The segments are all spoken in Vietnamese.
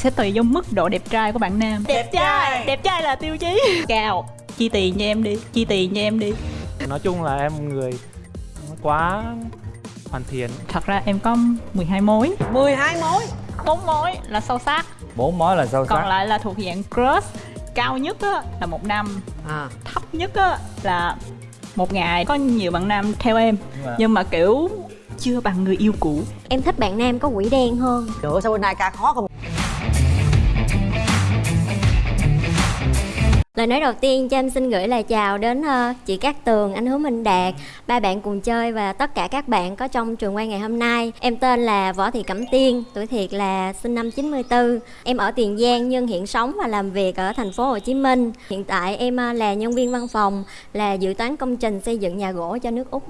sẽ tùy vô mức độ đẹp trai của bạn nam. Đẹp trai. đẹp trai là tiêu chí. Cao. Chi tiền cho em đi. Chi tiền cho em đi. Nói chung là em người quá hoàn thiện. Thật ra em có 12 mối. 12 mối. Bốn mối là sâu sắc. Bốn mối là sâu còn sắc. lại là thuộc dạng crush. Cao nhất á, là một năm. À. Thấp nhất á, là một ngày. Có nhiều bạn nam theo em. Nhưng mà- nhưng mà kiểu chưa bằng người yêu cũ. Em thích bạn nam có quỷ đen hơn. Nữa sao bên này ca khó không Lời nói đầu tiên cho em xin gửi lời chào đến ờ, chị Cát Tường, anh Hứa Minh Đạt, ba bạn cùng chơi và tất cả các bạn có trong trường quay ngày hôm nay. Em tên là Võ Thị Cẩm Tiên, tuổi thiệt là sinh năm 94. Em ở Tiền Giang nhưng hiện sống và làm việc ở thành phố Hồ Chí Minh. Hiện tại em ờ, là nhân viên văn phòng, là dự toán công trình xây dựng nhà gỗ cho nước Úc.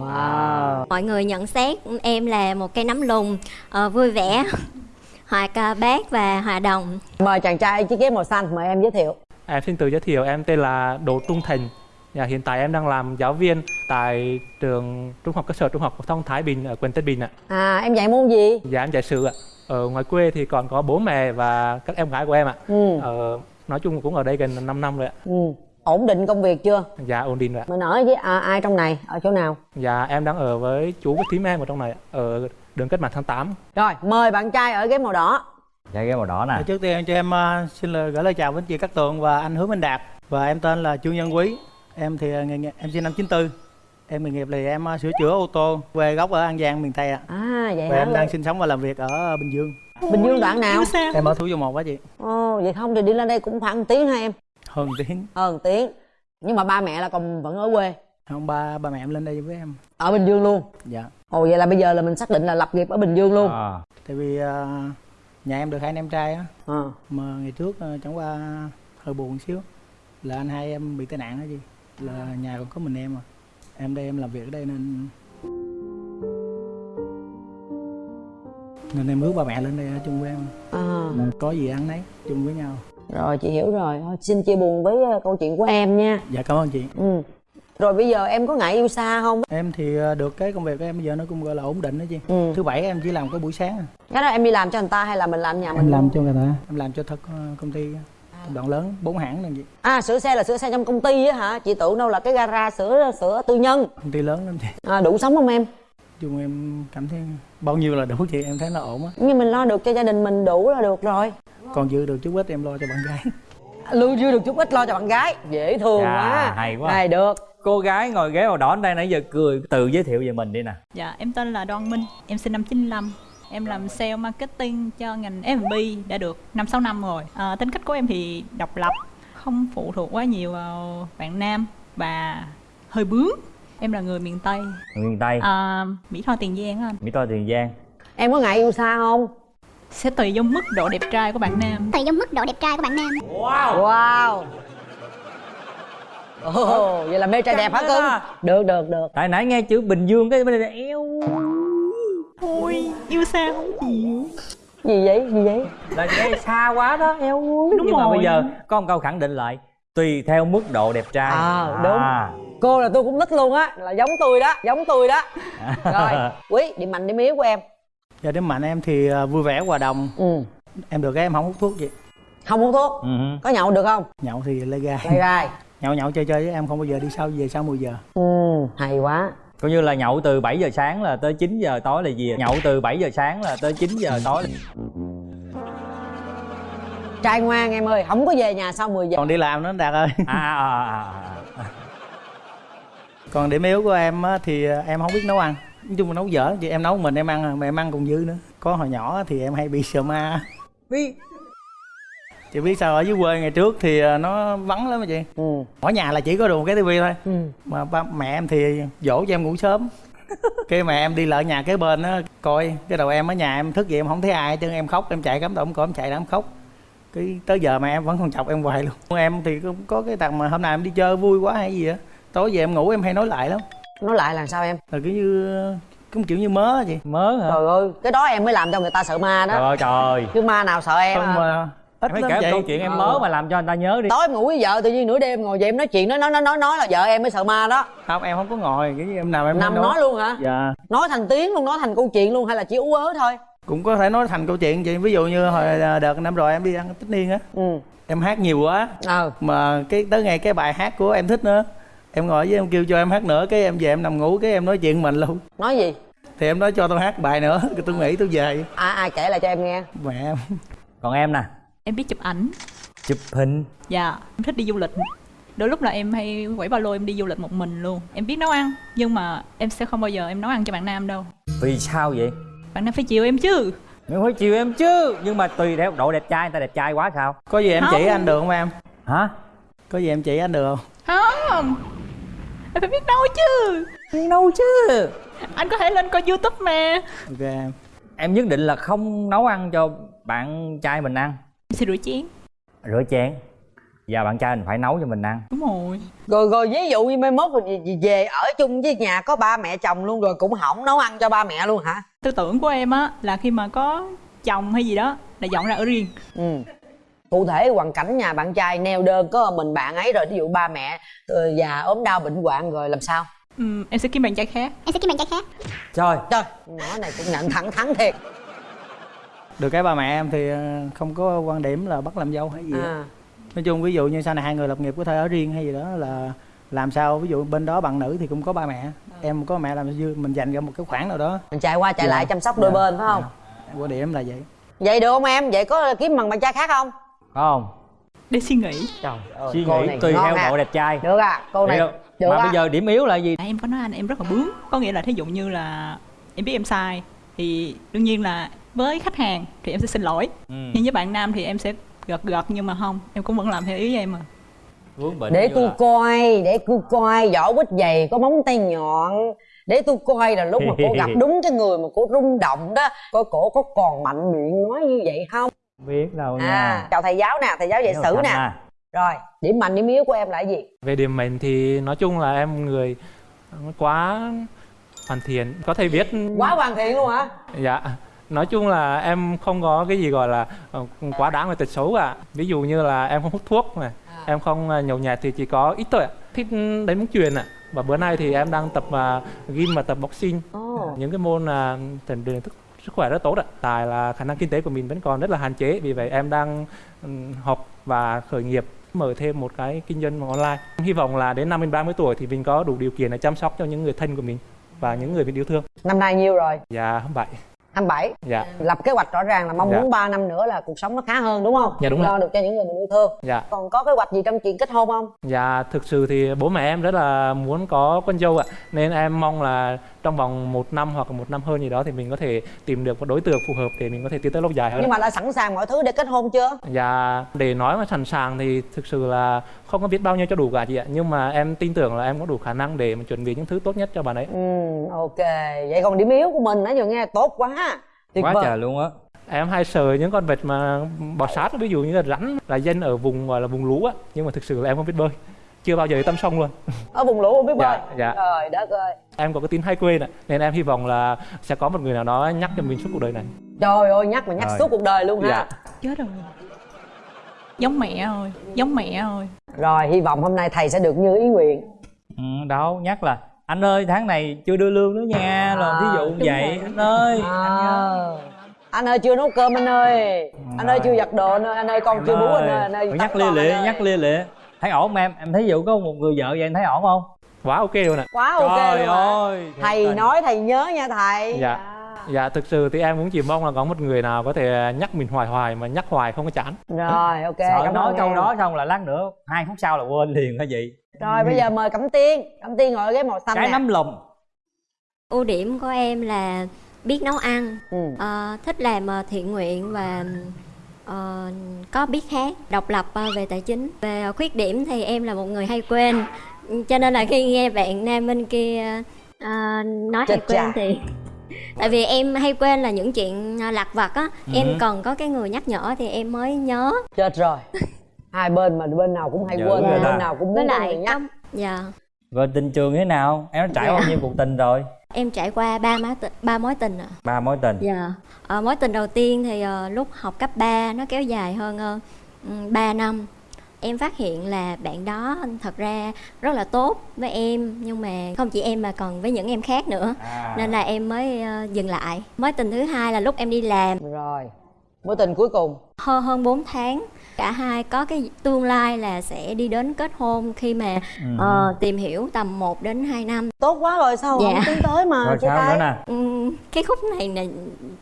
Wow Mọi người nhận xét em là một cây nấm lùn, ờ, vui vẻ, hoạt ờ, bát và hòa đồng. Mời chàng trai chiếc ghế màu xanh Mời em giới thiệu em xin tự giới thiệu em tên là Đỗ Trung Thành. Và hiện tại em đang làm giáo viên tại trường trung học cơ sở trung học phổ thông Thái Bình ở quận Tân Bình ạ. À em dạy môn gì? Dạ em dạy sử ạ. Ở ngoài quê thì còn có bố mẹ và các em gái của em ạ. Ừ. Ờ, nói chung cũng ở đây gần 5 năm rồi ạ. Ừ. Ổn định công việc chưa? Dạ ổn định rồi ạ. Mình ở với à, ai trong này? Ở chỗ nào? Dạ em đang ở với chú với thím em ở trong này ạ, ở đường cách mạng tháng 8 Rồi mời bạn trai ở ghế màu đỏ dạ cái màu đỏ nè. Trước tiên cho em ờ, xin lời gửi lời chào với chị Cát Tường và anh Hứa Minh Đạt. Và em tên là Trương Nhân Quý. Em thì ờ, nghề nghiệp em sinh năm 94 em nghề nghiệp là em ờ, sửa chữa ô tô quê gốc ở An Giang miền Tây ạ. À vậy và hả? em đang sinh sống và làm việc ở Bình Dương. Bình Dương đoạn nào? Em ở Thủ Dầu Một á chị. Ồ vậy không thì đi lên đây cũng khoảng một tiếng hả em? Hơn tiếng. Hơn một tiếng. Nhưng mà ba mẹ là còn vẫn ở quê? Không ba ba mẹ em lên đây với em. Ở Bình Dương luôn? Dạ. Ồ vậy là bây giờ là mình xác định là lập nghiệp ở Bình Dương luôn. À, tại vì ờ, nhà em được hai anh em trai á. Ờ. mà ngày trước ờ, chẳng qua hơi buồn xíu. Là anh hai em bị tai nạn đó chị. Là nhà còn có mình em à. Em đây em làm việc ở đây nên nên em ước ba mẹ lên đây ở chung với em. À, có gì ăn nấy chung với nhau. Rồi chị hiểu rồi. Thôi, xin chia buồn với ờ, câu chuyện của em nha. Dạ cảm ơn chị. Ừ. rồi bây giờ em có ngại yêu xa không? Em thì ờ, được cái công việc của em bây giờ nó cũng gọi là ổn định đó chị. Ừ. thứ bảy em chỉ làm có buổi sáng à. cái đó em đi làm cho người ta hay là mình làm nhà mình? em làm luôn? cho người ta. Em làm cho thật ờ, công ty tập đoàn lớn bốn hãng này chị. À sửa xe là sửa xe trong công ty á hả? Chị tưởng đâu là cái gara sửa sửa tư nhân. Công ty lớn lắm chị. À, đủ sống không em? Chung em cảm thấy bao nhiêu là đủ chị em thấy nó ổn á. Nhưng mình lo được cho gia đình mình đủ là được rồi. Còn dư được chút ít em lo cho bạn gái. Lưu dư được chút ít lo cho bạn gái. Dễ thương Chà, quá. hay quá. này được cô gái ngồi ghế màu đỏ đây nãy giờ cười tự giới thiệu về mình đi nè. Dạ, em tên là Đoan Minh, em sinh năm 95 Em làm sale marketing cho ngành F&B đã được 5-6 năm rồi. À, Tính cách của em thì độc lập, không phụ thuộc quá nhiều vào bạn nam Và hơi bướng. Em là người miền Tây, miền tây. À, Mỹ Tho Tiền Giang anh. Mỹ tho tiền giang. Em có ngại yêu xa không? Sẽ tùy vô mức độ đẹp trai của bạn nam. Tùy trong mức độ đẹp trai của bạn nam. Wow Ồ, vậy là mê trai đẹp hả cưng? được được được. Tại nãy nghe chữ bình dương cái bên đây eo. Ôi, yêu xa không chịu gì vậy? Gì vậy? Là nghe xa quá đó eo. Ui Đúng nhưng mà rồi. bây giờ có một câu khẳng định lại tùy theo mức độ đẹp trai. À, đúng. À. cô là tôi cũng thích luôn á là giống tôi đó giống tôi đó. Rồi quý điểm mạnh điểm yếu của em? Dạ điểm mạnh em thì ờ, vui vẻ hòa đồng. Ừ. Em được cái em không hút thuốc chị không hút thuốc? Ừ có nhậu được không? Nhậu thì lê gai. Lại gai Nhậu nhậu chơi chơi với em không bao giờ đi sau về sau 10 giờ. Ừ hay quá. Coi như là nhậu từ 7 giờ sáng là tới 9 giờ tối là gì nhậu từ 7 giờ sáng là tới 9 giờ tối là... trai ngoan em ơi không có về nhà sau 10 giờ. Còn đi làm nữa Đạt ơi. À, à, à, à, à. Còn điểm yếu của em á, thì ờ, em không biết nấu ăn. Nói chung là nấu dở chị em nấu mình em ăn à, mà em ăn còn dư nữa. Có hồi nhỏ thì em hay bị sợ ma. Biết. Chị biết sao ở dưới quê ngày trước thì ờ, nó vắng lắm mà chị. Ừ. Ở nhà là chỉ có được một cái tivi thôi. Ừ. Mà ba mẹ em thì dỗ cho em ngủ sớm. Cái mẹ em đi lại nhà kế bên á coi cái đầu em ở nhà em thức dậy em không thấy ai chứ em khóc em chạy cắm đầu em chạy ra em khóc. Cái tới giờ mà em vẫn còn chọc em hoài luôn. Em thì cũng có cái tầng mà hôm nào em đi chơi vui quá hay gì á tối về em ngủ em hay nói lại lắm. Nói lại là sao em? Là kiểu như cũng kiểu như mớ chị. Mớ hả? Trời ơi cái đó em mới làm cho người ta sợ ma trời đó ơi trời. Chứ ma nào sợ em không à. mà ít Em kể chị. câu chuyện em mớ mà làm cho người ta nhớ đi. Tối em ngủ với vợ tự nhiên nửa đêm ngồi dậy em nói chuyện nói nói nói nói nói là vợ em mới sợ ma đó. Không em không có ngồi cái em nào em nằm nói nói luôn hả? Dạ. Nói thành tiếng luôn nói thành câu chuyện luôn hay là chỉ ú ớ thôi? Cũng có thể nói thành câu chuyện vậy ví dụ như hồi đợt năm rồi em đi ăn tất niên á. Ừ. Em hát nhiều quá. Ờ. Mà cái tới ngày cái bài hát của em thích nữa. Em ngồi với em kêu cho em hát nữa cái em về em nằm ngủ cái em nói chuyện mình luôn. Nói gì? Thì em nói cho tôi hát bài nữa tôi nghĩ tôi về. Ai ai kể lại cho em nghe. Mẹ em. Còn em nè em biết chụp ảnh. Chụp hình. Dạ em thích đi du lịch. Đôi lúc là em hay quẩy ba lô em đi du lịch một mình luôn. Em biết nấu ăn nhưng mà em sẽ không bao giờ em nấu ăn cho bạn nam đâu. Vì sao vậy? Bạn nam phải chiều em chứ. Em phải chiều em chứ. Nhưng mà tùy theo độ đẹp trai Người ta đẹp trai quá sao? Có gì em Không. chỉ anh được không em? Hả? Có gì em chỉ anh được không? Không. Em phải biết nấu chứ. Đi đâu chứ. Anh có thể lên coi youtube mà. Ok em. Em nhất định là không nấu ăn cho bạn trai mình ăn sẽ rửa chén. Rửa chén. Và bạn trai mình phải nấu cho mình ăn. Đúng rồi. Rồi rồi ví dụ như mai mốt về- ở chung với nhà có ba mẹ chồng luôn rồi cũng hỏng nấu ăn cho ba mẹ luôn hả? Tư tưởng của em á là khi mà có chồng hay gì đó là dọn ra ở riêng. Ừ. Cụ thể hoàn cảnh nhà bạn trai neo đơn có mình bạn ấy rồi ví dụ ba mẹ ờ, già ốm đau bệnh hoạn rồi làm sao? Ừm, em sẽ kiếm bạn trai khác. Em sẽ kiếm bạn trai khác. Trời. Trời. Nhỏ này cũng nhận thẳng thắn thiệt được cái ba mẹ em thì ờ, không có quan điểm là bắt làm dâu hay gì à. Nói chung ví dụ như sau này hai người lập nghiệp có thể ở riêng hay gì đó là làm sao ví dụ bên đó bạn nữ thì cũng có ba mẹ em có mẹ làm dư mình dành ra một cái khoản nào đó. Mình chạy qua chạy Dạ. lại chăm sóc đôi Dạ. bên phải không? Dạ. quan điểm là vậy. Vậy được không em? Vậy có kiếm bằng bạn trai khác không? Không? Để suy nghĩ. Trời ơi Suy nghĩ này tùy theo à. độ đẹp trai. Được à cô này không? được Mà á bây giờ điểm yếu là gì? À, em có nói anh em rất là bướng. Có nghĩa là thí dụ như là em biết em sai thì đương nhiên là với khách hàng thì em sẽ xin lỗi. Ừ. nhưng với bạn nam thì em sẽ gật gật nhưng mà không em cũng vẫn làm theo ý em mà. Để tôi là- coi để tôi coi vỏ quýt dày có móng tay nhọn. Để tôi coi là lúc mà cô gặp đúng cái người mà cô rung động đó coi cổ có còn mạnh miệng nói như vậy không? Biết đâu nha. à chào thầy giáo nè thầy giáo dạy sử nè. à. rồi điểm mạnh điểm yếu của em là cái gì? Về điểm mạnh thì nói chung là em người quá hoàn thiện. Có thể viết quá hoàn thiện luôn hả? Dạ nói chung là em không có cái gì gọi là ờ, quá đáng về tật xấu cả. Ví dụ như là em không hút thuốc này em không ờ, nhậu nhẹt thì chỉ có ít thôi ạ. Thích đánh bóng chuyền ạ. Và bữa nay thì em đang tập uh, gym và tập boxing. Ồ. những cái môn uh, rèn luyện thức sức khỏe rất tốt ạ. Tại là khả năng kinh tế của mình vẫn còn rất là hạn chế. Vì vậy em đang ừm, học và khởi nghiệp mở thêm một cái kinh doanh online. Hy vọng là đến năm mình 30 tuổi thì mình có đủ điều kiện để chăm sóc cho những người thân của mình và những người mình yêu thương. Năm nay nhiêu rồi? Dạ vậy 27 dạ. Lập kế hoạch rõ ràng là mong Dạ. muốn 3 năm nữa là cuộc sống nó khá hơn đúng không? Dạ, đúng lo rồi. được cho những người mình yêu thương. Dạ. Còn có kế hoạch gì trong chuyện kết hôn không? Dạ, thực sự thì bố mẹ em rất là muốn có con dâu ạ. Nên em mong là trong vòng một năm hoặc một năm hơn gì đó Thì mình có thể tìm được một đối tượng phù hợp để mình có thể tiến tới lâu dài hơn. Nhưng mà đã sẵn sàng mọi thứ để kết hôn chưa? Dạ, để nói mà sẵn sàng thì thực sự là không có biết bao nhiêu cho đủ cả chị ạ. Nhưng mà em tin tưởng là em có đủ khả năng để mà chuẩn bị những thứ tốt nhất cho bạn ấy. Ừ ok. Vậy còn điểm yếu của mình nãy giờ nghe tốt quá. Tuyệt quá vời. trời luôn á. Em hay sợ những con vật mà bò sát ví dụ như là rắn là dân ở vùng gọi là vùng lũ á. Nhưng mà thực sự là em không biết bơi Chưa bao giờ tâm sông luôn. Ở vùng lũ không biết bơi. Dạ, dạ. trời đất ơi Em có cái tính hay quên ạ Nên em hy vọng là sẽ có một người nào đó nhắc cho mình suốt cuộc đời này. Trời ơi nhắc mà nhắc Rồi. suốt cuộc đời luôn ha Dạ. Chết rồi. Giống mẹ thôi giống mẹ thôi rồi hy vọng hôm nay thầy sẽ được như ý nguyện. Ừ, đâu nhắc là anh ơi tháng này chưa đưa lương nữa nha. Rồi ví dụ vậy anh ơi. À, anh ơi chưa nấu cơm anh ơi. Anh ơi chưa giặt đồ anh ơi. Anh ơi con chưa bú anh ơi. Anh ơi tắm nhắc lia lịa anh ơi. nhắc lia lịa thấy ổn không em? Em thấy dụ có một người vợ vậy em thấy ổn không? Quá ok luôn ạ. Quá ok trời luôn ơi thầy nói thầy nhớ nha thầy. Dạ. Dạ. Thực sự thì em cũng chỉ mong là có một người nào có thể nhắc mình hoài hoài mà nhắc hoài không có chán. Rồi ok sợ cảm nói câu em. đó xong là lát nữa hai phút sau là quên liền hả vậy rồi bây giờ mời cẩm tiên. Cẩm tiên ngồi ghế màu xanh cái nè. nắm lồng ưu điểm của em là biết nấu ăn. Ừ. ờ, thích làm ờ, thiện nguyện và ờ, có biết hát độc lập ờ, về tài chính. Về khuyết điểm thì em là một người hay quên. Cho nên là khi nghe bạn nam bên kia ờ, nói hay Chết cha. quên thì tại vì em hay quên là những chuyện ờ, lặt vặt á. Em cần có cái người nhắc nhở thì em mới nhớ. Chết rồi. Hai bên mà bên nào cũng hay Dữ quên rồi bên nào cũng muốn có người lại nhắc dạ. Rồi tình trường thế nào? Em đã trải Dạ. bao nhiêu cuộc tình rồi em trải qua ba mối tình ba mối tình ạ. Ba mối tình? Dạ. Ờ, mối tình đầu tiên thì ờ, lúc học cấp 3 nó kéo dài hơn uh, 3 năm. em phát hiện là bạn đó thật ra rất là tốt với em nhưng mà không chỉ em mà còn với những em khác nữa. À. nên là em mới ờ, dừng lại. Mối tình thứ hai là lúc em đi làm. Rồi. Mối tình cuối cùng? Hơn hơn 4 tháng cả hai có cái tương lai là sẽ đi đến kết hôn khi mà Ừ. ờ, tìm hiểu tầm 1 đến 2 năm. Tốt quá rồi sao Dạ. không tiến tới mà rồi sao tay nữa nè? Ừm, cái khúc này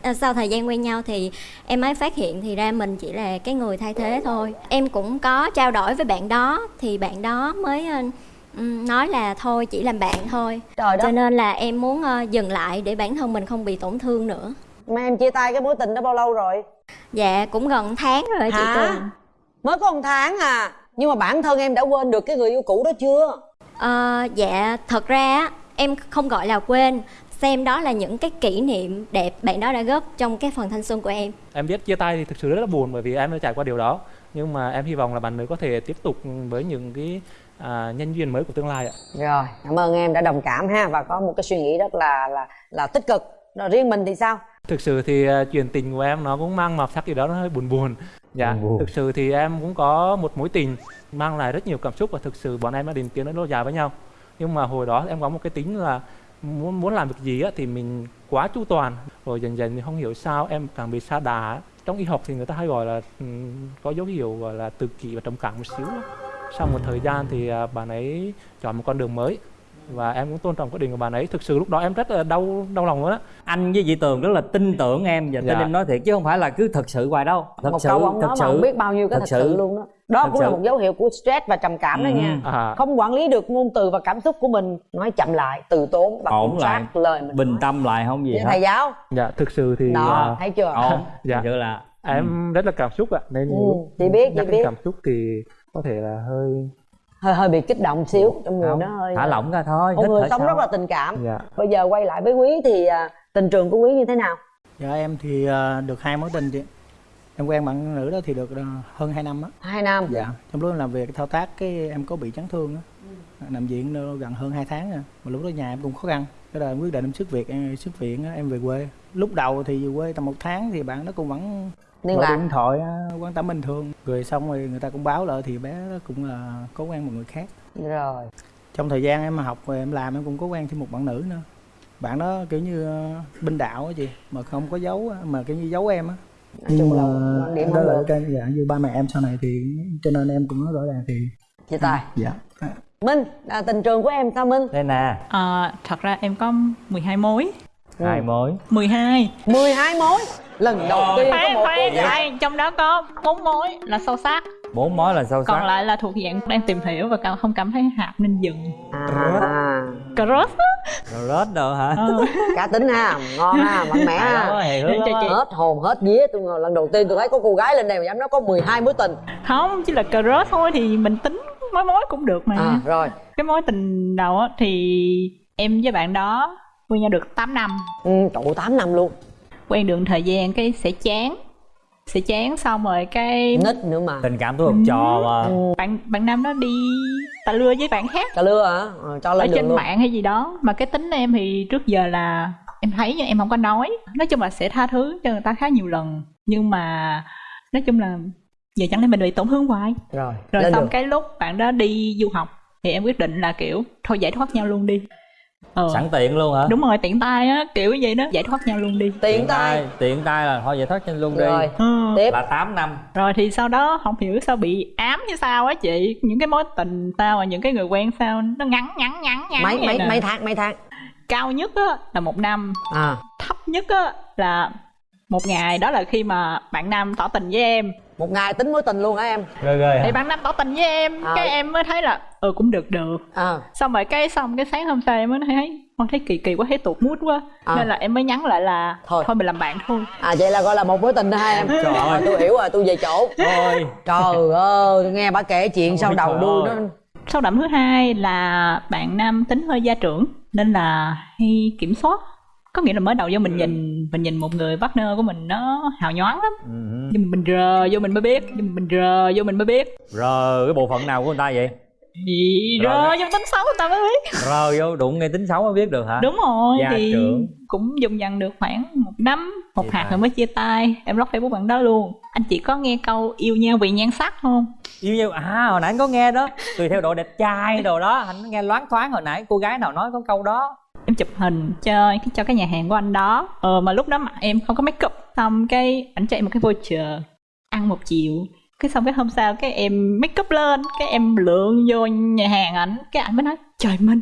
là sau thời gian quen nhau thì em mới phát hiện thì ra mình chỉ là cái người thay thế thôi. Em cũng có trao đổi với bạn đó thì bạn đó mới ờ, ừm, nói là thôi chỉ làm bạn thôi. Trời cho đất nên là em muốn ờ, dừng lại để bản thân mình không bị tổn thương nữa. Mà em chia tay cái mối tình đó bao lâu rồi? Dạ cũng gần tháng rồi chị Hả? Tường mới có một tháng à. Nhưng mà bản thân em đã quên được cái người yêu cũ đó chưa? Ờ, dạ thật ra á, em không gọi là quên. Xem đó là những cái kỷ niệm đẹp bạn đó đã góp trong cái phần thanh xuân của em. Em biết chia tay thì thực sự rất là buồn bởi vì em đã trải qua điều đó. Nhưng mà em hy vọng là bạn nữ có thể tiếp tục với những cái à, nhân duyên mới của tương lai ạ. Rồi cảm ơn em đã đồng cảm ha và có một cái suy nghĩ rất là là là tích cực. Rồi riêng mình thì sao? Thực sự thì à, chuyện tình của em nó cũng mang màu sắc gì đó nó hơi buồn buồn dạ buồn. thực sự thì em cũng có một mối tình mang lại rất nhiều cảm xúc và thực sự bọn em đã định tiến đến lâu dài với nhau. Nhưng mà hồi đó em có một cái tính là muốn muốn làm việc gì á, thì mình quá chu toàn. Rồi dần dần thì không hiểu sao em càng bị sa đà trong y học thì người ta hay gọi là ừm, có dấu hiệu gọi là tự kỷ và trầm cảm một xíu sau một thời gian thì à, bạn ấy chọn một con đường mới và em cũng tôn trọng quyết định của bạn ấy thực sự lúc đó em rất là đau đau lòng luôn á anh với chị tường rất là tin tưởng em và tin Dạ. em nói thiệt chứ không phải là cứ thật sự hoài đâu thật một sự câu ông thật nói mà sự không biết bao nhiêu cái thật thật sự, sự. luôn đó đó Thật cũng là sự. một dấu hiệu của stress và trầm cảm đó Ừ. nha à, không quản lý được ngôn từ và cảm xúc của mình nói chậm lại từ tốn và Ổn lại. lời mình bình nói. tâm lại không gì Vậy hết thầy giáo dạ thực sự thì đó à, thấy chưa ổn Dạ. dạ. là em rất là cảm xúc ạ nên Ừ, chị biết, chị biết. cảm xúc thì có thể là hơi hơi hơi bị kích động xíu trong người không nó hơi thả lỏng ra thôi một người sống sâu. rất là tình cảm. Dạ. Bây giờ quay lại với quý thì à, tình trường của quý như thế nào? Dạ em thì à, được hai mối tình chị. Em quen bạn nữ đó thì được à, hơn 2 năm á. Hai năm? Dạ trong lúc em làm việc thao tác cái em có bị chấn thương á. Nằm viện gần hơn 2 tháng rồi mà lúc đó nhà em cũng khó khăn. Cái đời em quyết định em xuất viện em xuất viện em về quê. Lúc đầu thì về quê tầm một tháng thì bạn đó cũng vẫn liên lạc điện thoại á, quan tâm bình thường. Rồi xong rồi người ta cũng báo lại thì bé cũng là có quen một người khác. Rồi. Trong thời gian em học rồi em làm em cũng có quen thêm một bạn nữ nữa. Bạn đó kiểu như ờ, binh đạo á chị mà không có giấu mà kiểu như giấu em á. Nói chung là quan điểm đó không là cái dạ như ba mẹ em sau này thì cho nên em cũng nói rõ ràng thì chia tay dạ. Minh à, tình trường của em sao minh? Đây nè. Ờ, thật ra em có 12 mối hai mối. 12 12 mối. Lần đầu tiên có một cô gái trong đó có bốn mối là sâu sắc. Bốn mối là sâu còn sắc. lại là thuộc dạng đang tìm hiểu và không cảm thấy hợp nên dừng. À, rồi rớt đâu hả? Ờ. cá tính ha ngon ha mạnh mẽ ha. hết hồn hết vía. Tôi ngờ lần đầu tiên tôi thấy có cô gái lên đây mà dám nói có 12 mối tình. Không chỉ là crush thôi thì mình tính mối mối cũng được mà. À rồi. Cái mối tình đầu á thì em với bạn đó quen nhau được 8 năm. Ừ, trụ 8 năm luôn. Quen được thời gian cái sẽ chán. Sẽ chán xong rồi cái nít nữa mà. Tình cảm tôi học trò mà. Bạn bạn nam đó đi tà lưa với bạn khác. Cà lưa hả? Ờ, cho ở lên đường trên luôn. mạng hay gì đó. Mà cái tính em thì trước giờ là em thấy nhưng em không có nói. Nói chung là sẽ tha thứ cho người ta khá nhiều lần. Nhưng mà nói chung là giờ chẳng lẽ mình bị tổn thương hoài? Rồi, rồi xong đường. cái lúc bạn đó đi du học thì em quyết định là kiểu thôi giải thoát nhau luôn đi ờ. Sẵn tiện luôn hả? Đúng rồi tiện tay á kiểu vậy đó. Giải thoát nhau luôn đi. Tiện tay. tiện tay là thôi vậy thoát chân luôn đi. Rồi ừ. tiếp. Là 8 năm. Rồi thì sau đó không hiểu sao bị ám như sao á chị. Những cái mối tình sao và những cái người quen sao nó ngắn ngắn ngắn ngắn mấy mấy nè. mấy tháng mấy tháng? Cao nhất á là một năm. À. Thấp nhất á là một ngày đó là khi mà bạn nam tỏ tình với em. Một ngày tính mối tình luôn hả em. Ghê ghê thì bạn nam tỏ tình với em À. cái em mới thấy là ừ cũng được được. À. Xong rồi cái xong cái sáng hôm sau em mới thấy con thấy kỳ kỳ quá thấy tụt mút quá. À. nên là em mới nhắn lại là Thôi. thôi mình làm bạn thôi. À vậy là gọi là một mối tình đó hai em. Trời rồi ơi. tôi hiểu rồi tôi về chỗ. Thôi. Trời ơi nghe bà kể chuyện sau đầu đuôi nó sau đậm thứ hai là bạn nam tính hơi gia trưởng nên là hay kiểm soát có nghĩa là mới đầu vô mình nhìn mình nhìn một người partner của mình nó hào nhoáng lắm. Ừ. nhưng mà mình rờ vô mình mới biết nhưng mình rờ vô mình mới biết. Rồi cái bộ phận nào của người ta vậy? Gì Rồi rơi trong tính xấu người ta mới biết. Rờ vô đụng ngay tính xấu mới biết được hả? Đúng rồi Gia thì trưởng. cũng dùng dần được khoảng một năm một Chia hạt rồi mới chia tay. Em block facebook bạn đó luôn. Anh chị có nghe câu yêu nhau vì nhan sắc không yêu nhau à hồi nãy anh có nghe đó. Tùy theo độ đẹp trai đồ đó. Anh nghe loáng thoáng hồi nãy cô gái nào nói có câu đó em chụp hình cho cho cái nhà hàng của anh đó. Ờ, mà lúc đó mặt em không có make up xong cái ảnh cho em một cái voucher ăn một triệu cái xong cái hôm sau cái em make up lên cái em lượn vô nhà hàng ảnh. Cái ảnh mới nói trời minh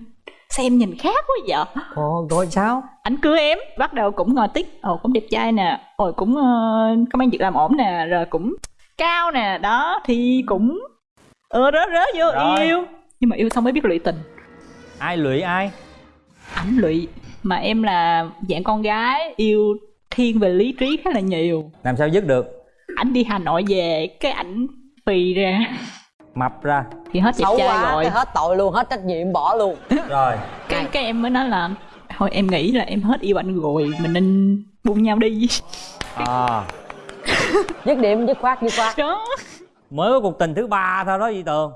sao em nhìn khác quá vậy? Ồ rồi sao? Ảnh cưới em bắt đầu cũng ngồi tích ồ cũng đẹp trai nè. Ồ cũng uh, có mang việc làm ổn nè rồi cũng cao nè. Đó thì cũng ờ rớ rớ vô Rồi. yêu. Nhưng mà yêu xong mới biết lụy tình. Ai lụy ai ảnh lụy. Mà em là dạng con gái yêu thiên về lý trí khá là nhiều. Làm sao dứt được? Ảnh đi hà nội về cái ảnh phì ra. Mập ra. Thì hết đẹp xấu trai quá rồi. hết tội luôn hết trách nhiệm bỏ luôn. Rồi. Cái cái em mới nói là thôi em nghĩ là em hết yêu anh rồi mình nên buông nhau đi. À. Dứt điểm dứt khoát dứt khoát. Đó. Mới có cuộc tình thứ ba thôi đó Di Tường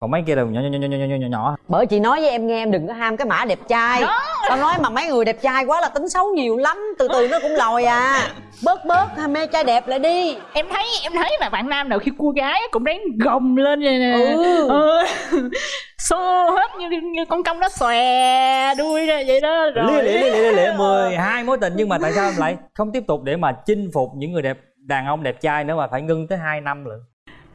còn mấy kia là nhỏ nhỏ nhỏ nhỏ nhỏ nhỏ nhỏ bởi chị nói với em nghe em đừng có ham cái mã đẹp trai. Tao nói mà mấy người đẹp trai quá là tính xấu nhiều lắm từ từ nó cũng lòi à. Bớt bớt ham mê trai đẹp lại đi. Em thấy em thấy là bạn nam nào khi cua gái cũng ráng gồng lên vậy nè. Ừ. ừ. xô hết như, như con công nó xòe đuôi ra vậy đó rồi. Lia lịa lia lịa mười hai mối tình nhưng mà tại sao em lại không tiếp tục để mà chinh phục những người đẹp đàn ông đẹp trai nữa mà phải ngưng tới 2 năm lận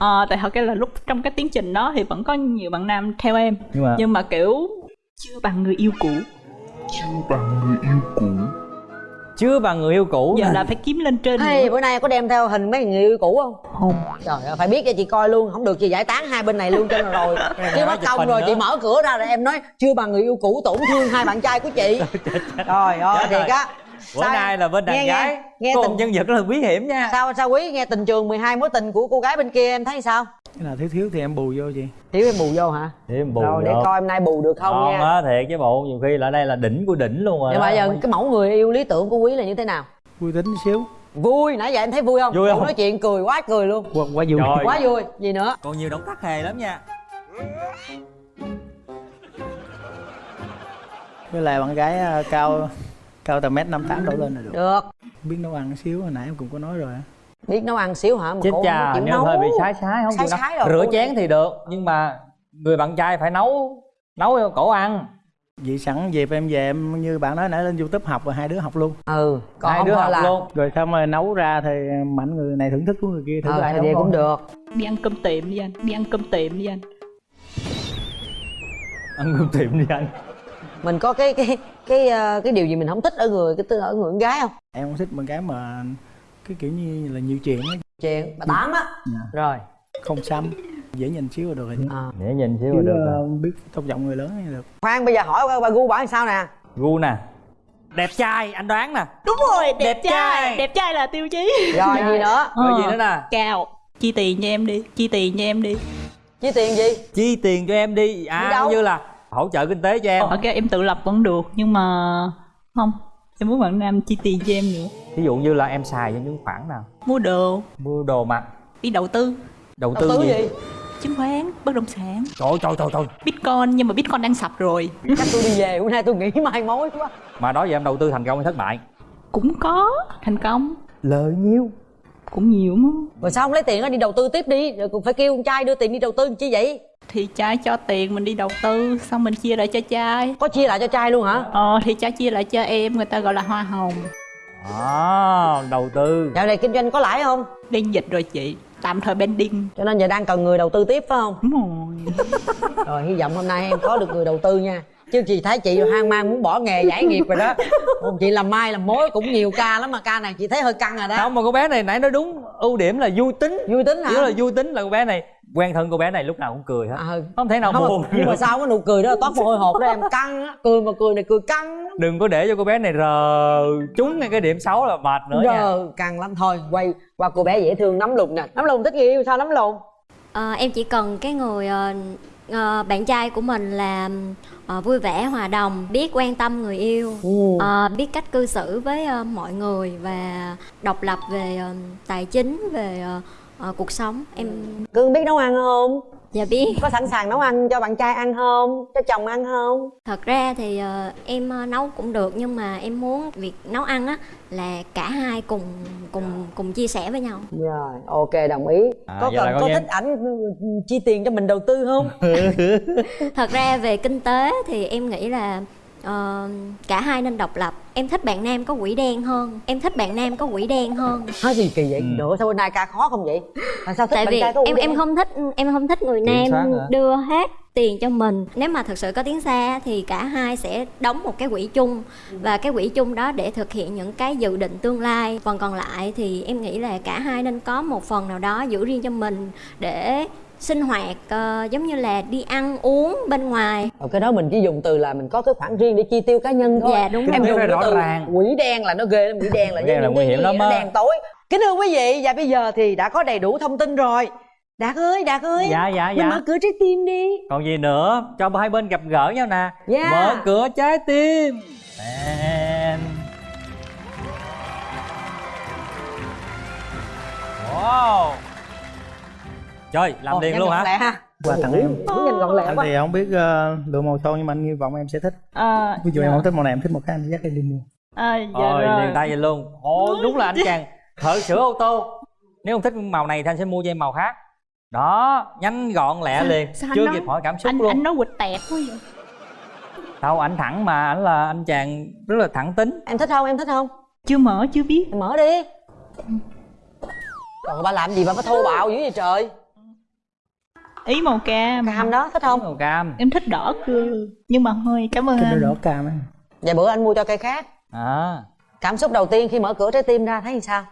ờ tại thật cái là lúc trong cái tiến trình đó thì vẫn có nhiều bạn nam theo em. Nhưng mà nhưng mà kiểu chưa bằng người yêu cũ. Chưa bằng người yêu cũ. Giờ nè. là phải kiếm lên trên nữa. bữa nay có đem theo hình mấy người yêu cũ không? Không. Trời ơi phải biết cho chị coi luôn không được chị giải tán hai bên này luôn cho nó rồi. Chứ mất công rồi nữa. chị mở cửa ra rồi em nói chưa bằng người yêu cũ tổn thương hai bạn trai của chị. Trời ơi. Thiệt á bữa Sao- nay là bên đàn nghe, gái. nghe, nghe tình nhân vật rất là quý hiểm nha. Sao sao quý? Nghe tình trường 12 mối tình của cô gái bên kia em thấy sao? Cái nào thiếu thiếu thì em bù vô chị. Thiếu em bù vô hả? Thêm bù rồi để được. coi em nay bù được không Ngon nha. á thiệt chứ bộ nhiều khi là đây là đỉnh của đỉnh luôn rồi nhưng mà giờ cái mẫu người yêu lý tưởng của quý là như thế nào? Vui tính xíu. Vui nãy giờ em thấy vui không? Vui không? Nói chuyện cười quá cười luôn. Quá, quá vui. Rồi. quá vui gì nữa? Còn nhiều động tác hề lắm nha. Với lại bạn gái à, cao cao tầm mét năm tám đổ lên là được. Được. Biết nấu ăn xíu hồi nãy em cũng có nói rồi á. Biết nấu ăn xíu hả? Mà chết cô không chịu nếu nấu hơi bị sái sái không Sái chịu sái nấu. rồi, rửa chén thì được nhưng mà người bạn trai phải nấu nấu cho cổ ăn. Vậy sẵn dịp em về em như bạn nói nãy lên youtube học rồi hai đứa học luôn. Ừ còn hai không đứa học là luôn. Rồi xong rồi nấu ra thì mạnh người này thưởng thức của người kia thử ờ ai nấu cũng được. Đi ăn cơm tiệm đi anh đi ăn cơm tiệm đi anh. Ăn cơm tiệm đi anh mình có cái cái cái ờ, cái điều gì mình không thích ở người cái ở người con gái không em không thích bạn gái mà cái kiểu như là nhiều chuyện á. Chuyện bà tám á. Dạ. rồi. Không xăm dễ nhìn xíu là được rồi. À. để nhìn xíu là được ờ, rồi. biết tôn trọng người lớn thì được. Khoan bây giờ hỏi bà, bà gu bà sao nè? Gu nè. Đẹp trai anh đoán nè. Đúng rồi đẹp, Đẹp trai. trai. đẹp trai là tiêu chí. Rồi gì nữa? Rồi Ờ. gì nữa nè? Cao chi tiền cho em đi chi tiền cho em đi. Chi tiền gì? Chi tiền cho em đi. À như là hỗ trợ kinh tế cho em. Ok em tự lập vẫn được nhưng mà không. Em muốn bạn nam chi tiền cho em nữa. Ví dụ như là em xài cho những khoản nào? Mua đồ. Mua đồ mặc đi đầu tư. Đầu đầu tư tư gì, gì? Chứng khoán bất động sản. Trời ơi, trời trời trời. Bitcoin nhưng mà bitcoin đang sập rồi. Chắc tôi đi về bữa nay tôi nghĩ mai mối quá. Mà đó giờ em đầu tư thành công hay thất bại? Cũng có thành công. Lợi nhiêu cũng nhiều mà. Rồi sao không lấy tiền đó đi đầu tư tiếp đi. Rồi cũng phải kêu con trai đưa tiền đi đầu tư làm chi vậy thì trai cho tiền mình đi đầu tư xong mình chia lại cho trai. Có chia lại cho trai luôn hả? Ờ thì trai chia lại cho em người ta gọi là hoa hồng. À, đầu tư. Dạo này kinh doanh có lãi không? Đang dịch rồi chị tạm thời pending. Cho nên giờ đang cần người đầu tư tiếp phải không? Đúng rồi. Rồi hy vọng hôm nay em có được người đầu tư nha. Chứ chị thấy chị hoang mang muốn bỏ nghề giải nghiệp rồi đó. Còn chị làm mai làm mối cũng nhiều ca lắm mà ca này chị thấy hơi căng rồi đó. Không mà cô bé này nãy nói đúng ưu điểm là vui tính. Vui tính hả? Nếu là vui tính là cô bé này quen thân cô bé này lúc nào cũng cười hết. À, ừ. không thể nào Không, buồn. nhưng mà sao cái nụ cười đó? Toát mồ hôi hột đó em. Căng á. Cười mà cười này cười căng lắm. đừng có để cho cô bé này rờ trúng ngay cái điểm xấu là mệt nữa nha. Giờ căng lắm. Thôi quay qua cô bé dễ thương nắm lùn nè. Nắm lùn thích người yêu sao nắm lùn Ờ, em chỉ cần cái người ờ, ờ, bạn trai của mình là ờ, vui vẻ hòa đồng biết quan tâm người yêu Ừ. ờ, biết cách cư xử với ờ, mọi người và độc lập về ờ, tài chính về ờ, ờ, cuộc sống em cưng biết nấu ăn không? Dạ biết. Có sẵn sàng nấu ăn cho bạn trai ăn không? Cho chồng ăn không? Thật ra thì ờ, em ờ, nấu cũng được nhưng mà em muốn việc nấu ăn á là cả hai cùng cùng cùng chia sẻ với nhau. Rồi ok đồng ý. À, có cần có thích ảnh chi tiền cho mình đầu tư không? Thật ra về kinh tế thì em nghĩ là ờ, cả hai nên độc lập. Em thích bạn nam có quỷ đen hơn. Em thích bạn nam có quỷ đen hơn. Nói gì kỳ vậy? Ừ. nữa sao bên này ca khó không vậy? Tại sao thích tại bạn vì trai có em quỷ em đen? không thích em không thích người nam đưa hết tiền cho mình. Nếu mà thực sự có tiếng xa thì cả hai sẽ đóng một cái quỹ chung. Và cái quỹ chung đó để thực hiện những cái dự định tương lai. Phần còn lại thì em nghĩ là cả hai nên có một phần nào đó giữ riêng cho mình để sinh hoạt ờ, giống như là đi ăn uống bên ngoài. Ờ, cái đó mình chỉ dùng từ là mình có cái khoản riêng để chi tiêu cá nhân thôi. Dạ, đúng em dùng cái rõ từ ràng. quỷ đen là nó ghê lắm quỷ đen là Quỷ đen là giống nguy như hiểm lắm á. đen tối. Kính thưa quý vị và bây giờ thì đã có đầy đủ thông tin rồi. Đạt ơi đạt ơi dạ dạ mình dạ. mở cửa trái tim đi. Còn gì nữa? Cho hai bên gặp gỡ nhau nè. Dạ. mở cửa trái tim. And... wow trời làm Ồ, liền luôn hả? lẹ ha. Quà tặng em. Đúng nhanh gọn lẹ anh quá. thì không biết uh, lựa màu son nhưng mà anh hy vọng em sẽ thích. Ờ, ví dụ dạ. em không thích màu này em thích màu khác anh dắt em đi mua. Ờ, dạ Ôi, rồi. liền tay vậy luôn. Ồ, đúng là anh chàng thợ sửa ô tô. Nếu không thích màu này thì anh sẽ mua cho em màu khác. Đó, nhanh gọn lẹ Sao- liền. sao Chưa nói- kịp hỏi cảm xúc anh luôn. anh nói quịch tẹt quá vậy? Đâu, anh thẳng mà, anh là anh chàng rất là thẳng tính. Em thích không? Em thích không? Chưa mở chưa biết. Mở đi. Còn ba làm gì mà có thô bạo dữ vậy trời ý màu cam. Cam đó thích không? Màu cam. Em thích đỏ cơ nhưng mà thôi cảm ơn cái anh. đỏ cam ấy vậy bữa anh mua cho cây khác. À, cảm xúc đầu tiên khi mở cửa trái tim ra thấy sao?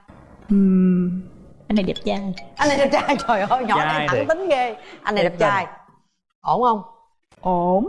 Ừm, anh này đẹp trai. Anh này đẹp trai trời ơi nhỏ này thẳng tính ghê. Anh này đẹp trai. ổn không? Ổn.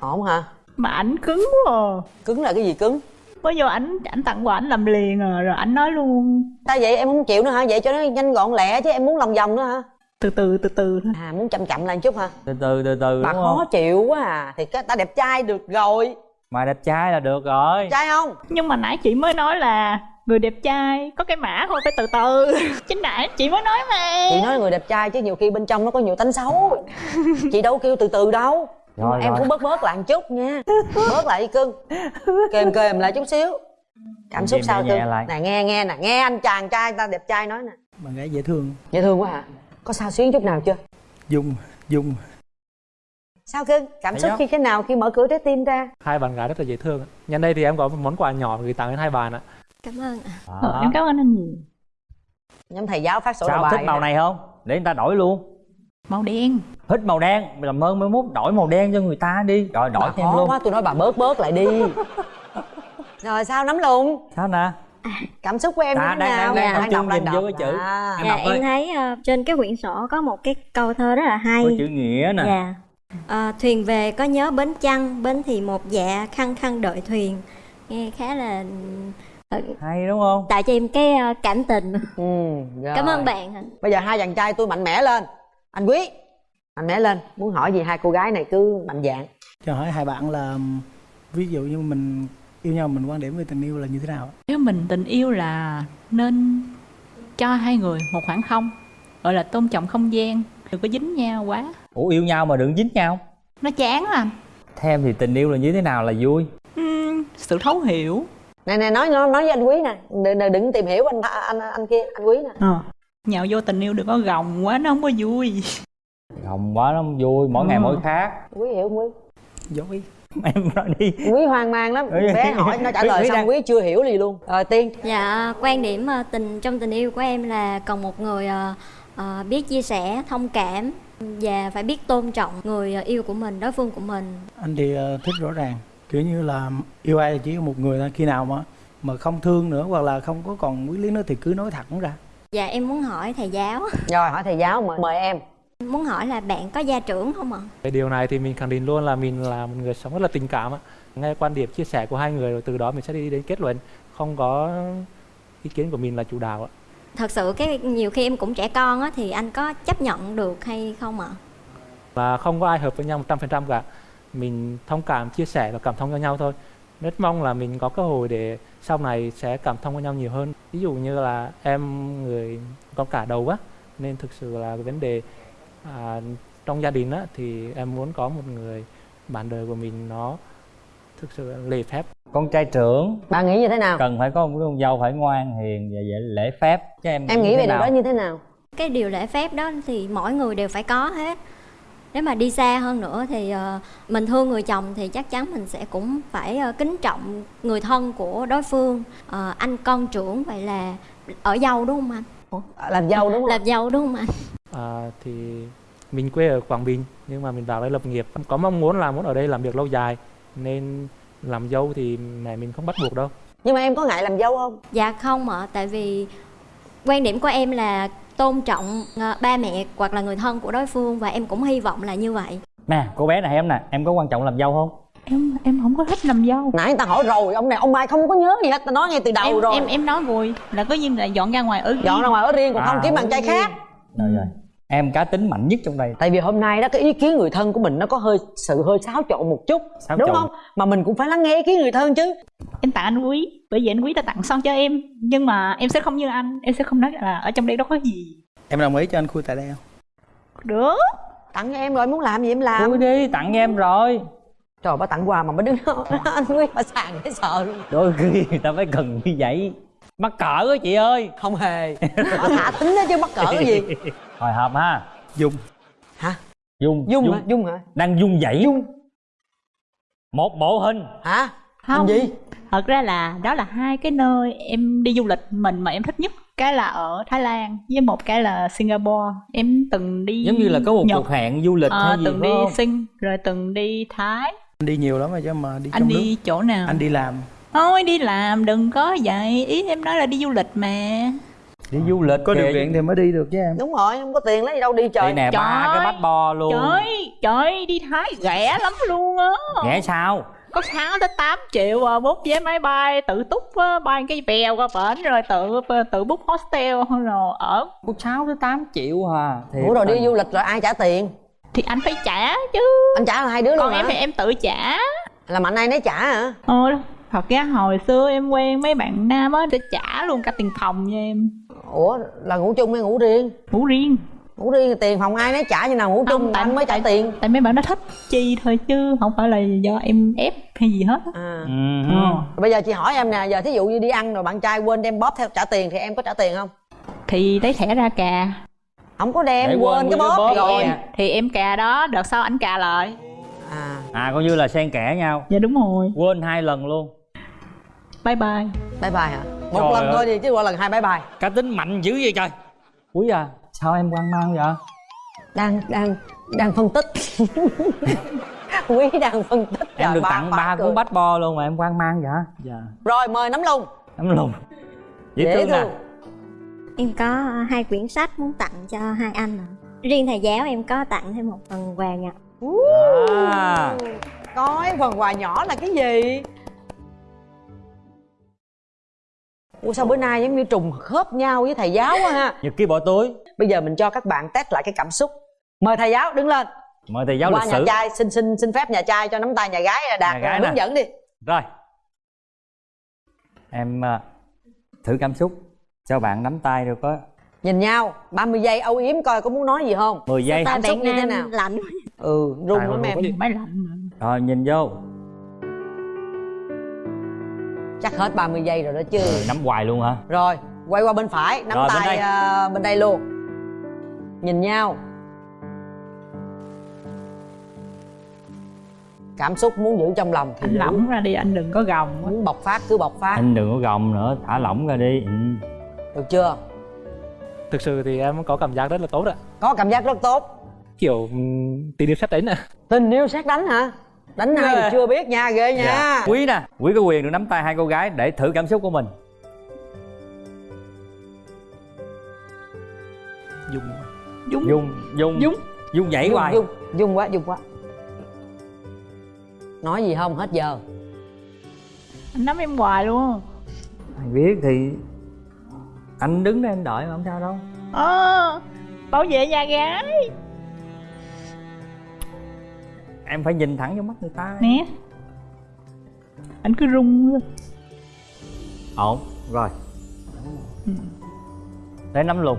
Ổn hả? Mà ảnh cứng quá à. cứng là cái gì cứng? Mới vô ảnh ảnh tặng quà ảnh làm liền à rồi ảnh nói luôn. Ta vậy? Em không chịu nữa hả? Vậy cho nó nhanh gọn lẹ chứ em muốn lòng vòng nữa hả từ từ từ từ thôi. À muốn chậm chậm lại một chút hả? Từ từ từ từ bà đúng khó không? chịu quá à. Thì cái ta đẹp trai được rồi. Mà đẹp trai là được rồi. Trai không? Nhưng mà nãy chị mới nói là người đẹp trai có cái mã thôi phải từ từ. Chính nãy chị mới nói mà. Chị nói người đẹp trai chứ nhiều khi bên trong nó có nhiều tánh xấu. Chị đâu kêu từ từ đâu. Mà Rồi, em rồi. cũng bớt bớt lại một chút nha. Bớt lại đi cưng. Kềm kềm lại chút xíu. Cảm xúc sao cưng? nè nghe nghe nè. Nghe anh chàng trai ta đẹp trai nói nè. Bạn gái dễ thương. Dễ thương quá hả có sao xuyến chút nào chưa? Dung dung. Sao cưng cảm Thấy xúc khi thế nào khi mở cửa trái tim ra? Hai bạn gái rất là dễ thương. Ạ. nhân đây thì em có một món quà nhỏ gửi tặng đến hai bạn ạ. Cảm ơn ạ. Ờ, Đó. em cảm ơn anh nhiều. Nhóm thầy giáo phát sổ Sao bài thích màu này không? Để người ta đổi luôn. Màu đen. Thích màu đen, mày làm ơn mới mốt đổi màu đen cho người ta đi. Rồi đổi bà khó luôn. quá tôi nói bà bớt bớt lại đi. Rồi sao nắm luôn Sao nè? Cảm xúc của em À, như thế đang- nào? đang- đang Đang tập đọc, đang nhìn vô đọc. cái chữ. À. Em dạ đọc em thấy ờ, trên cái quyển sổ có một cái câu thơ rất là hay. Có chữ nghĩa nè. Dạ. Ờ, thuyền về có nhớ bến chăng bến thì một dạ khăng khăng đợi thuyền. Nghe khá là ờ, Hay đúng không? tạo cho em cái ờ, cảm tình. Ừ, rồi. cảm ơn bạn bây giờ hai chàng trai tôi mạnh mẽ lên. Anh quý mạnh mẽ lên. Muốn hỏi gì hai cô gái này cứ mạnh dạn cho hỏi hai bạn là ví dụ như mình yêu nhau mình quan điểm về tình yêu là như thế nào nếu mình tình yêu là nên cho hai người một khoảng không gọi là tôn trọng không gian đừng có dính nhau quá. Ủa yêu nhau mà đừng dính nhau. Nó chán lắm Theo em thì tình yêu là như thế nào là vui? Ừm, sự thấu hiểu. Nè nè nói nói nói với anh quý nè. Đừng, đừng, tìm hiểu anh anh anh kia anh quý nè. Ờ. nhào vô tình yêu đừng có gồng quá nó không có vui. Hồng quá nó không vui, mỗi ngày Ừ. mỗi khác. Quý hiểu không quý? Dối Em nói đi. Quý hoang mang lắm. Bé hỏi nó trả lời Quý xong đang- quý chưa hiểu gì luôn. Rồi tiên. Dạ quan điểm ờ, tình trong tình yêu của em là cần một người ờ, ờ, biết chia sẻ thông cảm và phải biết tôn trọng người ờ, yêu của mình đối phương của mình. Anh thì ờ, thích rõ ràng kiểu như là yêu ai thì chỉ một người thôi khi nào mà mà không thương nữa hoặc là không có còn quý lý nữa thì cứ nói thẳng ra. Dạ em muốn hỏi thầy giáo. Rồi hỏi thầy giáo mời, mời em muốn hỏi là bạn có gia trưởng không ạ? Cái điều này thì mình khẳng định luôn là mình là một người sống rất là tình cảm ạ. nghe quan điểm chia sẻ của hai người rồi từ đó mình sẽ đi đến kết luận. Không có ý kiến của mình là chủ đạo ạ. Thật sự cái nhiều khi em cũng trẻ con á thì anh có chấp nhận được hay không ạ? Là không có ai hợp với nhau 100% cả. Mình thông cảm chia sẻ và cảm thông cho nhau thôi. Rất mong là mình có cơ hội để sau này sẽ cảm thông với nhau nhiều hơn. Ví dụ như là em người con cả đầu á nên thực sự là cái vấn đề à, trong gia đình á thì em muốn có một người bạn đời của mình nó thực sự lễ phép. Con trai trưởng. Bạn nghĩ như thế nào? Cần phải có một con dâu phải ngoan hiền và dễ lễ phép. Chứ em em nghĩ về điều đó như thế nào? Cái điều lễ phép đó thì mỗi người đều phải có hết. Nếu mà đi xa hơn nữa thì ờ, mình thương người chồng thì chắc chắn mình sẽ cũng phải ờ, kính trọng người thân của đối phương. Ờ, anh con trưởng vậy là ở dâu đúng không anh? À, làm dâu đúng không? Làm dâu đúng không anh à, thì mình quê ở Quảng Bình nhưng mà mình vào đây lập nghiệp. Có mong muốn là muốn ở đây làm việc lâu dài nên làm dâu thì mẹ mình không bắt buộc đâu. Nhưng mà em có ngại làm dâu không? Dạ không ạ tại vì quan điểm của em là tôn trọng ờ, ba mẹ hoặc là người thân của đối phương và em cũng hy vọng là như vậy. Nè cô bé này em nè em có quan trọng làm dâu không? Em em không có thích làm dâu. Nãy người ta hỏi rồi ông này ông mai không có nhớ gì hết ta nói ngay từ đầu em rồi. em em nói vui là có nhiên là dọn ra ngoài ở dọn ra ngoài ở riêng còn không À, kiếm bạn trai khác. Rồi rồi em cá tính mạnh nhất trong đây. Tại vì hôm nay đó cái ý kiến người thân của mình nó có hơi sự hơi xáo trộn một chút Xáo đúng trộn. không? Mà mình cũng phải lắng nghe ý kiến người thân chứ. Em tặng anh quý bởi vì anh quý đã tặng son cho em. Nhưng mà em sẽ không như anh em sẽ không nói là ở trong đây đâu có gì. Em đồng ý cho anh khui tại đây không? Được. Tặng cho em rồi muốn làm gì em làm? Thôi đi tặng em rồi. Trời bà tặng quà mà bà đứng đó. Anh quý bà sàn thấy sợ luôn. Đôi khi người ta phải cần như vậy mắc cỡ á chị ơi. Không hề. Bà thả tính đó chứ mắc cỡ cái gì? Hồi hộp ha. Dung. Hả? Dung dung hả? Dung. Hả? Đang dung dãy dung. Một bộ hình. Hả? Không. Hình gì? Thật ra là đó là hai cái nơi em đi du lịch mình mà em thích nhất. Cái là ở Thái Lan với một cái là Singapore. Em từng đi giống như là có một Nhật, cuộc hẹn du lịch ờ, hay gì từng đi không? Sing rồi từng đi Thái. Anh đi nhiều lắm rồi chứ mà đi anh trong đi nước. chỗ nào? Anh đi làm thôi đi làm đừng có vậy. Ý em nói là đi du lịch mà. Đi du lịch có điều kìa. kiện thì mới đi được chứ em. Đúng rồi không có tiền lấy gì đâu đi trời đây nè ba Trời. cái bát bo luôn. Trời trời đi Thái rẻ lắm luôn á. Rẻ sao? Có 6 tới 8 triệu à, bút vé máy bay tự túc á, bay cái bèo qua bển rồi tự tự bút hostel rồi ở. Có 6 tới 8 triệu à ủa rồi đi du lịch rồi ai trả tiền? Thì anh phải trả chứ. Anh trả là hai đứa luôn còn hả? em thì em tự trả. Là mạnh ai nấy trả hả? Ờ thật ra hồi xưa em quen mấy bạn nam á sẽ trả luôn cả tiền phòng cho em. Ủa là ngủ chung hay ngủ riêng? Ngủ riêng. Ngủ riêng thì tiền phòng ai nấy trả như nào ngủ chung tại anh mới trả tiền. tại mấy bạn nó thích chi thôi chứ không phải là do em ép hay gì hết á. à. Ừ. ờ. bây giờ chị hỏi em nè giờ thí dụ như đi ăn rồi bạn trai quên đem bóp theo trả tiền thì em có trả tiền không? Thì lấy thẻ ra cà. Không có đem Để quên, quên cái bóp, bóp rồi em. Thì em cà đó đợt sau ảnh cà lại. À. À coi như là xen kẽ nhau. Dạ đúng rồi. Quên hai lần luôn bye bye. Bye bye hả? Một Trời lần ơi. thôi thì chứ qua lần hai bye bye. Cá tính mạnh dữ vậy trời. Quý à sao em quan mang vậy? Đang đang đang phân tích. Quý đang phân tích em Trời, được ba tặng ba cuốn bách bo luôn mà em quan mang vậy? Dạ. Rồi mời nắm lùng. Lắm luôn dễ, dễ thương nè thương. Em có hai quyển sách muốn tặng cho hai anh ạ. Riêng thầy giáo em có tặng thêm một phần quà nhỏ. À. Coi phần quà nhỏ là cái gì Ủa sao bữa nay giống như trùng khớp nhau với thầy giáo quá ha? Nhật ký bỏ túi. Bây giờ mình cho các bạn test lại cái cảm xúc. Mời thầy giáo đứng lên. Mời thầy giáo Qua lịch nhà sử. trai xin xin xin phép nhà trai cho nắm tay nhà gái đạt Nhà gái nè. hướng dẫn đi. Rồi. Em à, thử cảm xúc. Cho bạn nắm tay rồi có Nhìn nhau 30 giây âu yếm coi có muốn nói gì không? 10 giây Cảm xúc như thế nào? lạnh Ừ run lắm em máy lạnh. Rồi nhìn vô Chắc hết 30 giây rồi đó chứ. Nắm hoài luôn hả? Rồi quay qua bên phải nắm Rồi, bên tay đây. à, bên đây luôn. Nhìn nhau. Cảm xúc muốn giữ trong lòng thì anh giữ. lỏng ra đi anh đừng có gồng quá. Muốn bộc phát cứ bộc phát. Anh đừng có gồng nữa thả lỏng ra đi. Ừ. Được chưa? Thực sự thì em có cảm giác rất là tốt ạ. Có cảm giác rất tốt. Kiểu ừm, tình yêu xét đánh ạ. Tình yêu xét đánh hả Đánh ai thì Dạ. chưa biết nha ghê nha. Dạ. quý nè quý có quyền được nắm tay hai cô gái để thử cảm xúc của mình. Dùng. Dung. Dung dung. Dung. dung nhảy Dung, hoài. dung, dung quá dung quá. Nói gì không hết giờ. Anh nắm em hoài luôn. Ai biết thì anh đứng đây anh đợi mà không sao đâu. Ờ bảo vệ nhà gái em phải nhìn thẳng vô mắt người ta. Nè, anh cứ rung luôn. ổn rồi. Ừ. Để nắm luôn.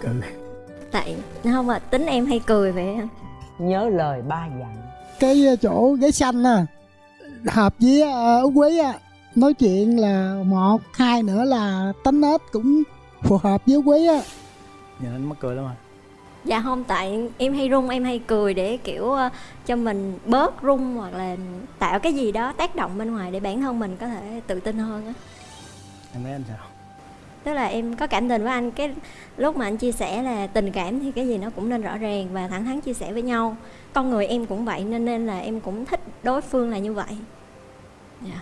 Cười. Tại không mà tính em hay cười vậy nhớ lời ba dặn. Cái ờ, chỗ ghế xanh à. Hợp với uh, quý à nói chuyện là một hai nữa là tánh nết cũng phù hợp với quý á. Nhìn anh mắc cười lắm à. Dạ không tại em hay run em hay cười để kiểu ờ, cho mình bớt run hoặc là tạo cái gì đó tác động bên ngoài để bản thân mình có thể tự tin hơn á. Em thấy anh sao? Tức là em có cảm tình với anh cái lúc mà anh chia sẻ là tình cảm thì cái gì nó cũng nên rõ ràng và thẳng thắn chia sẻ với nhau. Con người em cũng vậy nên nên là em cũng thích đối phương là như vậy. Dạ.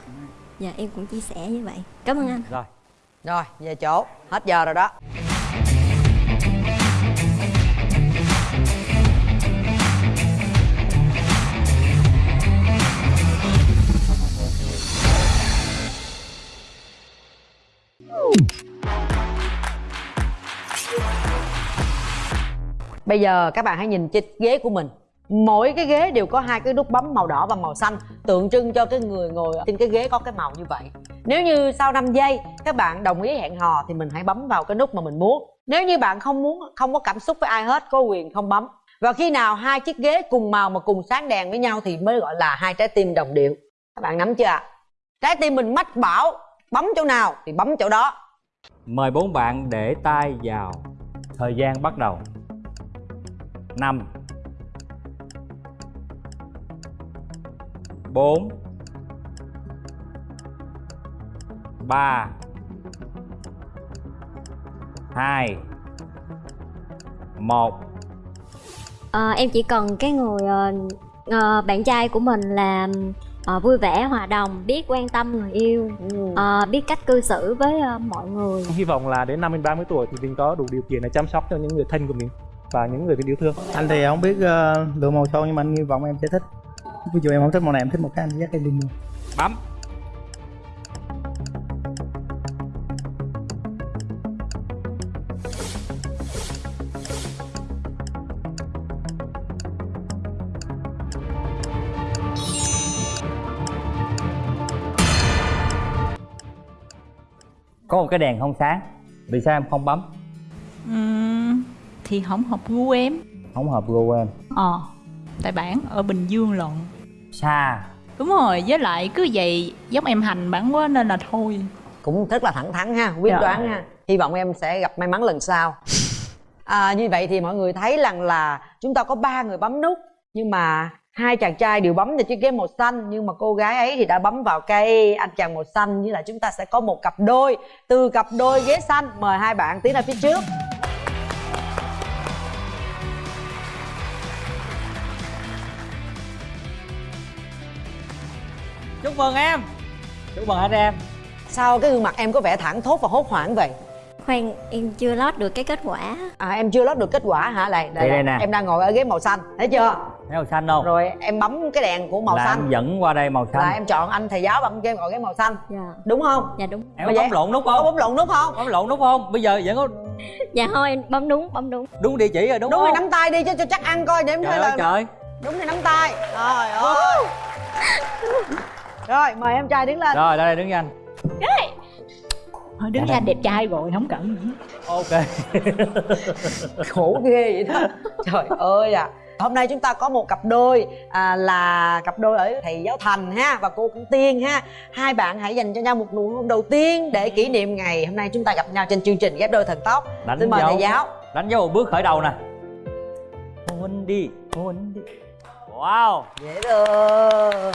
Dạ em cũng chia sẻ như vậy. Cảm ơn anh. Rồi rồi, về chỗ. Hết giờ rồi đó. Bây giờ các bạn hãy nhìn chiếc ghế của mình. Mỗi cái ghế đều có hai cái nút bấm màu đỏ và màu xanh, Tượng trưng cho cái người ngồi trên cái ghế có cái màu như vậy. Nếu như sau 5 giây các bạn đồng ý hẹn hò Thì mình hãy bấm vào cái nút mà mình muốn. Nếu như bạn không muốn, không có cảm xúc với ai hết Có quyền không bấm. Và khi nào hai chiếc ghế cùng màu mà cùng sáng đèn với nhau Thì mới gọi là hai trái tim đồng điệu. Các bạn nắm chưa ạ? Trái tim mình mách bảo Bấm chỗ nào thì bấm chỗ đó. Mời bốn bạn để tay vào. Thời gian bắt đầu. Năm. Bốn. Ba. Hai. Một. Ờ, em chỉ cần cái người ờ, bạn trai của mình là ờ, vui vẻ hòa đồng biết quan tâm người yêu ờ, biết cách cư xử với ờ, mọi người. Hy vọng là đến năm mình 30 tuổi thì mình có đủ điều kiện để chăm sóc cho những người thân của mình và những người mình yêu thương. Anh thì không biết uh, lựa màu son nhưng mà anh hy vọng em sẽ thích. Ví dụ em không thích màu này em thích màu khác anh dắt em đi mua. Bấm cái đèn không sáng. Vì sao em không bấm? Ừm, thì không hợp gu em. Không hợp gu em. Ờ tại bản ở bình dương lận. Xa. Đúng rồi với lại cứ vậy giống em hành bản quá nên là thôi. Cũng rất là thẳng thắn ha quyết Dạ. đoán ha. Hy vọng em sẽ gặp may mắn lần sau. À, như vậy thì mọi người thấy rằng là chúng ta có ba người bấm nút nhưng mà hai chàng trai đều bấm vào chiếc ghế màu xanh nhưng mà cô gái ấy thì đã bấm vào cây anh chàng màu xanh. Như là chúng ta sẽ có một cặp đôi. Từ cặp đôi ghế xanh mời hai bạn tiến ra phía trước. Chúc mừng em. Chúc mừng anh em. Sao cái gương mặt em có vẻ thẳng thốt và hốt hoảng vậy? Khoan em chưa lót được cái kết quả. À em chưa lót được kết quả hả? Lại Đây, đây nè. em đang ngồi ở ghế màu xanh. Thấy chưa thấy màu xanh không? Rồi em bấm cái đèn của màu là xanh. em dẫn qua đây màu xanh. Là em chọn anh thầy giáo bằng game ngồi ghế màu xanh. Dạ. Đúng không? Dạ đúng. Em có bấm lộn nút có không bấm lộn nút không? Bấm lộn nút không? Bây giờ vẫn có dạ thôi em bấm đúng bấm đúng. Đúng địa chỉ rồi đúng, đúng không? rồi nắm tay đi cho, cho chắc ăn coi để em trời ơi là trời. Đúng thì nắm tay. Trời ơi. Rồi mời em trai đứng lên. Rồi đây đứng với anh. Thôi đứng Dạ ra đẹp trai rồi không cần gì ok. Khổ ghê vậy đó. Trời ơi à hôm nay chúng ta có một cặp đôi à, là cặp đôi ở thầy giáo thành ha và cô cũng tiên ha. Hai bạn hãy dành cho nhau một nụ hôn đầu tiên để kỷ niệm ngày hôm nay chúng ta gặp nhau trên chương trình ghép đôi thần tốc đánh xin mời dấu. thầy giáo. Đánh dấu một bước khởi đầu nè. Hôn đi hôn đi. Wow. Dễ thương